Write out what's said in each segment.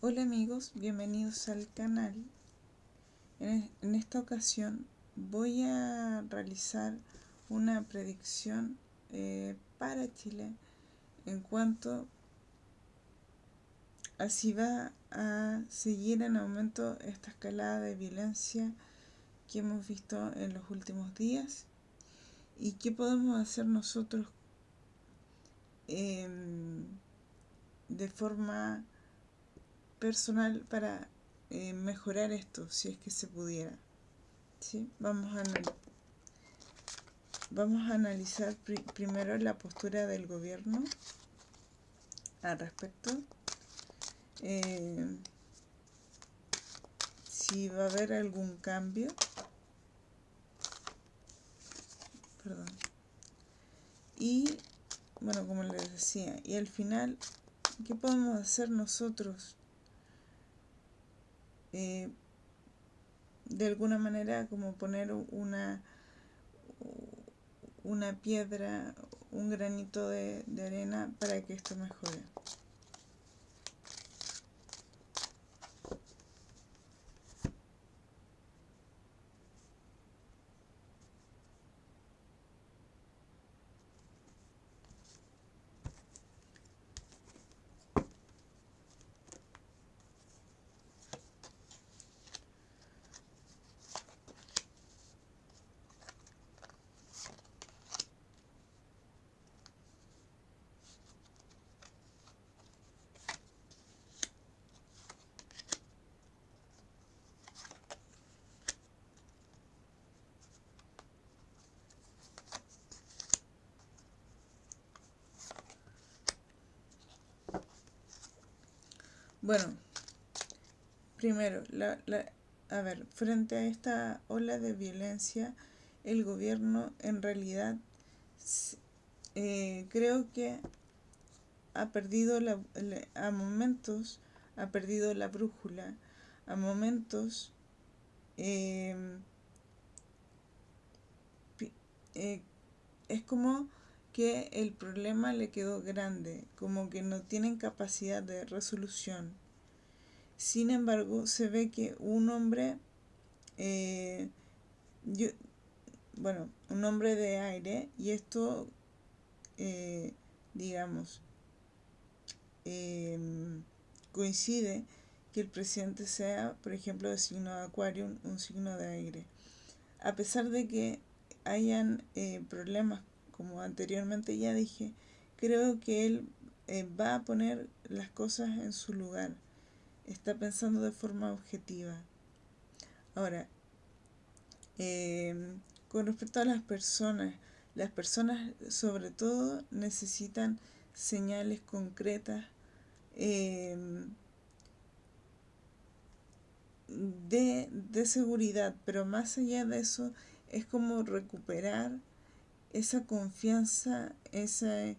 Hola amigos, bienvenidos al canal. En, esta ocasión voy a realizar una predicción eh, para Chile en cuanto a si va a seguir en aumento esta escalada de violencia que hemos visto en los últimos días y qué podemos hacer nosotros em, de forma personal para eh, mejorar esto, si es que se pudiera. ¿Sí? Vamos, a vamos a analizar primero la postura del gobierno al respecto. Eh, si va a haber algún cambio. Perdón. Y, bueno, como les decía, y al final, ¿qué podemos hacer nosotros eh, de alguna manera como poner una, una piedra, un granito de, de arena para que esto mejore. Bueno, primero, la, a ver, frente a esta ola de violencia, el gobierno en realidad eh, creo que ha perdido la, a momentos, ha perdido la brújula, a momentos em, eh, es como que el problema le quedó grande, como que no tienen capacidad de resolución. Sin embargo, se ve que un hombre, eh, bueno, un hombre de aire, y esto, eh, digamos, em, coincide que el presidente sea, por ejemplo, de signo de acuario, un signo de aire. A pesar de que hayan eh, problemas como anteriormente ya dije, creo que él eh, va a poner las cosas en su lugar. Está pensando de forma objetiva. Ahora, em, con respecto a las personas, las personas sobre todo necesitan señales concretas em, de, de seguridad, pero más allá de eso es como recuperar esa confianza, ese,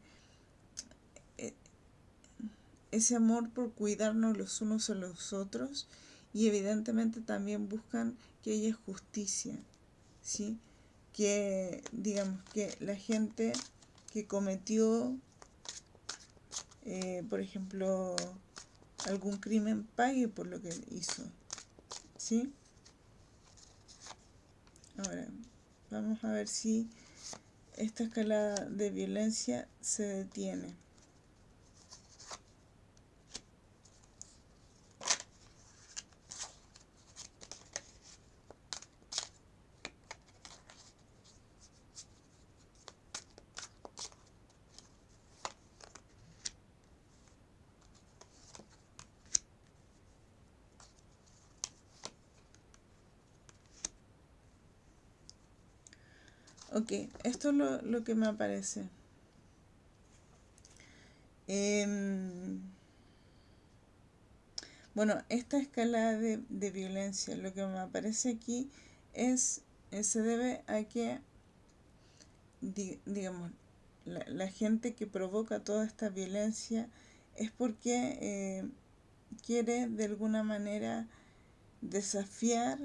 ese amor por cuidarnos los unos a los otros y evidentemente también buscan que haya justicia, ¿sí? que digamos que la gente que cometió eh, por ejemplo algún crimen pague por lo que hizo ¿sí? ahora vamos a ver si esta escalada de violencia se detiene. Ok, esto es lo, que me aparece. Em, bueno, esta escala de, violencia, lo que me aparece aquí es, eh, se debe a que, digamos, la, gente que provoca toda esta violencia es porque eh, quiere de alguna manera desafiar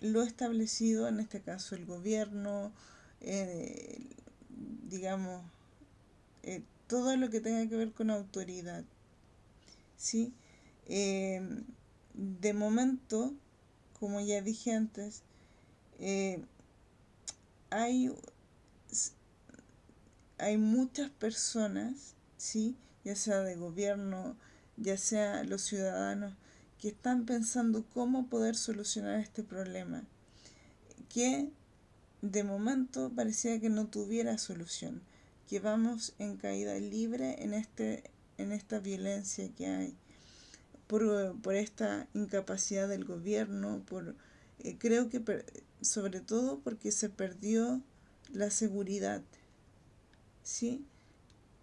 lo establecido, en este caso el gobierno, eh, digamos, eh, todo lo que tenga que ver con autoridad. ¿sí? Eh, de momento, como ya dije antes, eh, hay, hay muchas personas, ¿sí? ya sea de gobierno, ya sea los ciudadanos, que están pensando cómo poder solucionar este problema, que de momento parecía que no tuviera solución, que vamos en caída libre en, este, en esta violencia que hay, por, por esta incapacidad del gobierno, por eh, creo que sobre todo porque se perdió la seguridad, ¿sí?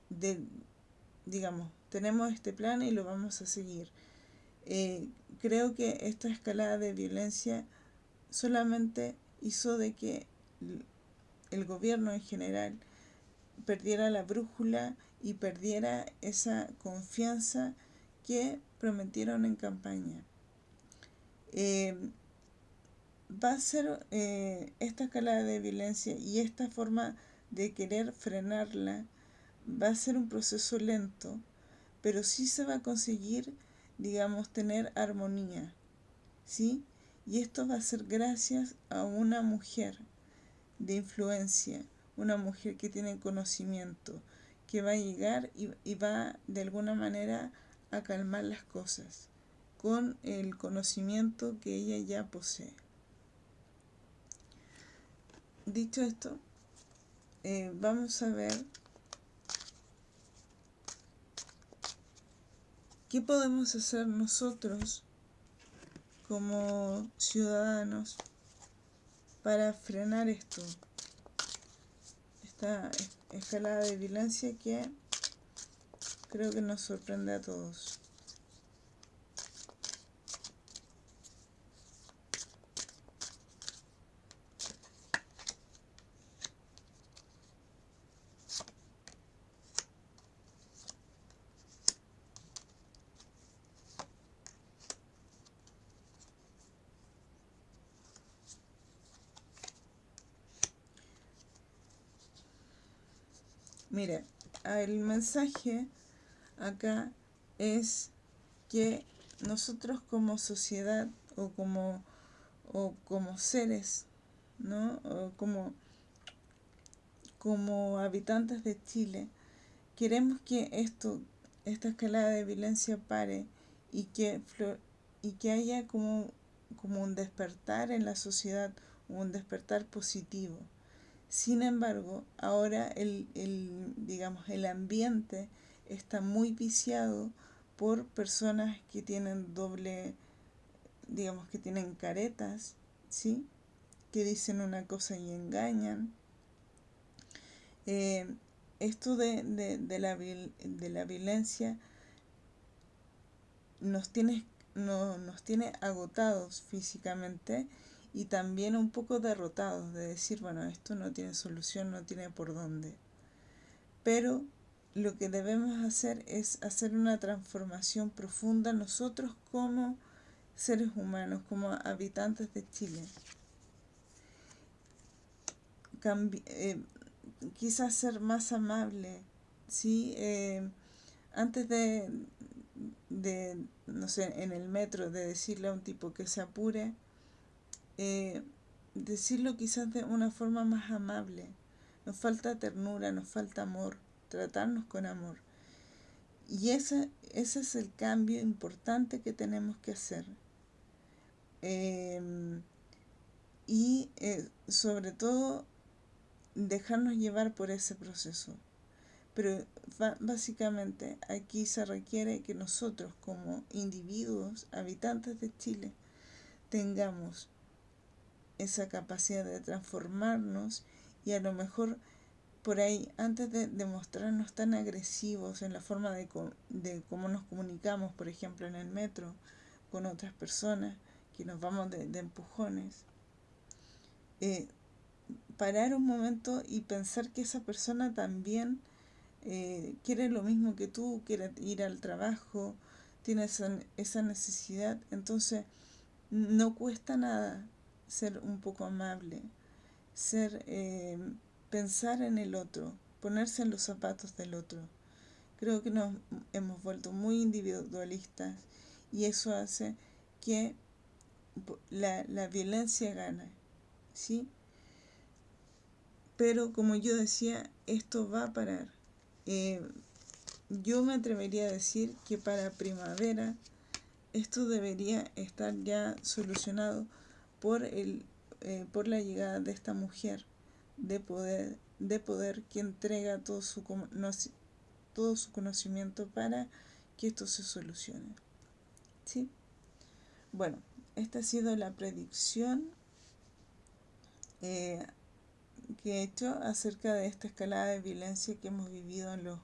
De, digamos, tenemos este plan y lo vamos a seguir. Eh, creo que esta escalada de violencia solamente hizo de que el gobierno en general perdiera la brújula y perdiera esa confianza que prometieron en campaña. Eh, va a ser eh, esta escalada de violencia y esta forma de querer frenarla va a ser un proceso lento, pero sí se va a conseguir, digamos, tener armonía, ¿sí? Y esto va a ser gracias a una mujer de influencia, una mujer que tiene conocimiento, que va a llegar y, y va de alguna manera a calmar las cosas con el conocimiento que ella ya posee. Dicho esto, eh, vamos a ver qué podemos hacer nosotros como ciudadanos para frenar esto, esta escalada de violencia que creo que nos sorprende a todos. Mire, el mensaje acá es que nosotros como sociedad o como, o como seres, ¿no? O como, como habitantes de Chile, queremos que esto, esta escalada de violencia pare y que, y que haya como, como un despertar en la sociedad, un despertar positivo. Sin embargo, ahora el, el, digamos, el ambiente está muy viciado por personas que tienen doble, digamos, que tienen caretas, ¿sí? Que dicen una cosa y engañan. Eh, esto de, de, de, la, de la violencia nos tiene, no, nos tiene agotados físicamente y también un poco derrotados de decir, bueno, esto no tiene solución, no tiene por dónde. Pero lo que debemos hacer es hacer una transformación profunda nosotros como seres humanos, como habitantes de Chile. Eh, quizás ser más amable, ¿sí? Eh, antes de, de, no sé, en el metro, de decirle a un tipo que se apure, eh, decirlo quizás de una forma más amable. Nos falta ternura, nos falta amor, tratarnos con amor. Y ese, ese es el cambio importante que tenemos que hacer. Em, y eh, sobre todo dejarnos llevar por ese proceso. Pero básicamente aquí se requiere que nosotros como individuos, habitantes de Chile, tengamos esa capacidad de transformarnos y a lo mejor por ahí, antes de, mostrarnos tan agresivos en la forma de, de, cómo nos comunicamos, por ejemplo en el metro, con otras personas, que nos vamos de, empujones, eh, parar un momento y pensar que esa persona también eh, quiere lo mismo que tú, quiere ir al trabajo, tiene esa, esa necesidad, entonces no cuesta nada ser un poco amable, ser, eh, pensar en el otro, ponerse en los zapatos del otro. Creo que nos hemos vuelto muy individualistas y eso hace que la, la violencia gane, ¿sí? Pero como yo decía, esto va a parar. Eh, yo me atrevería a decir que para primavera esto debería estar ya solucionado por, el, eh, por la llegada de esta mujer de poder, de poder que entrega todo su, todo su conocimiento para que esto se solucione. ¿Sí? Bueno, esta ha sido la predicción eh, que he hecho acerca de esta escalada de violencia que hemos vivido en, los,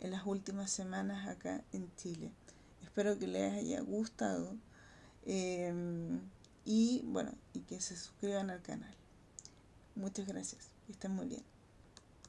en las últimas semanas acá en Chile. Espero que les haya gustado em, y bueno, y que se suscriban al canal. Muchas gracias, estén muy bien.